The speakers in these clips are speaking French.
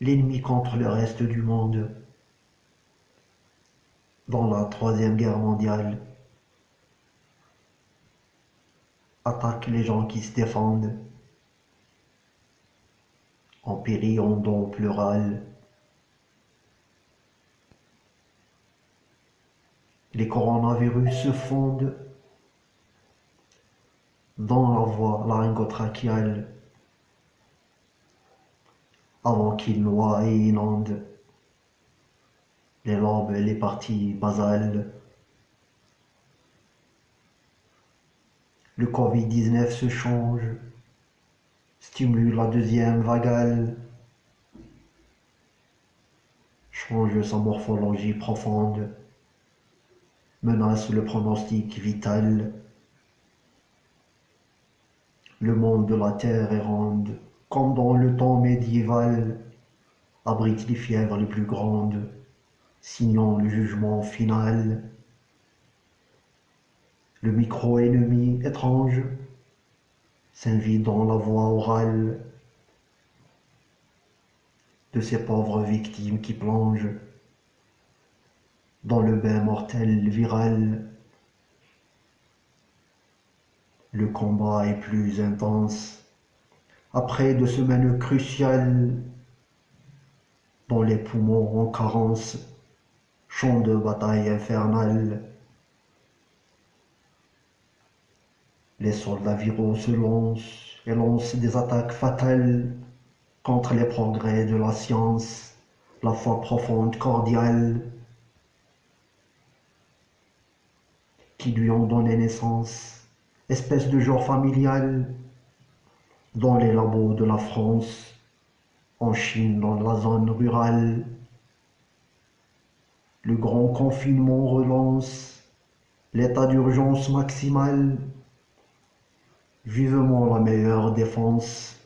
l'ennemi contre le reste du monde. Dans la Troisième Guerre mondiale, attaque les gens qui se défendent, en périt en. Les coronavirus se fondent dans la voie laryngotrachéale avant qu'ils noient et inondent les lobes et les parties basales. Le Covid-19 se change, stimule la deuxième vagale, change sa morphologie profonde, menace le pronostic vital. Le monde de la terre est ronde, comme dans le temps médiéval, abrite les fièvres les plus grandes, signant le jugement final. Le micro-ennemi étrange s'invite dans la voix orale de ces pauvres victimes qui plongent dans le bain mortel viral. Le combat est plus intense. Après deux semaines cruciales, dans les poumons en carence, champ de bataille infernale, les soldats viraux se lancent et lancent des attaques fatales contre les progrès de la science, la foi profonde, cordiale, qui lui ont donné naissance, espèce de genre familial, dans les labos de la France, en Chine, dans la zone rurale. Le grand confinement relance l'état d'urgence maximale, vivement la meilleure défense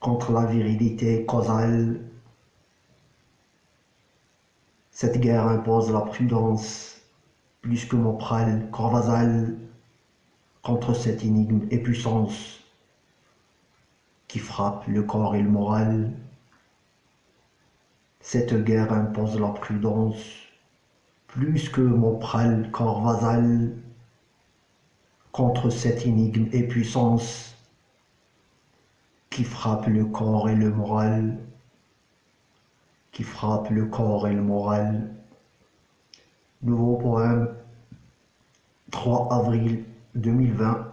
contre la virilité causale. Cette guerre impose la prudence plus que Mopral, Corvazal, contre cette énigme et puissance qui frappe le corps et le moral. Cette guerre impose la prudence, plus que Mopral, Corvazal, contre cette énigme et puissance qui frappe le corps et le moral, qui frappe le corps et le moral. Nouveau poème, 3 avril 2020,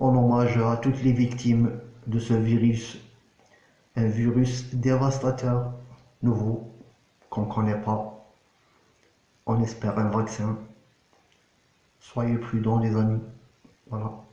en hommage à toutes les victimes de ce virus, un virus dévastateur, nouveau, qu'on ne connaît pas. On espère un vaccin. Soyez prudents les amis. Voilà.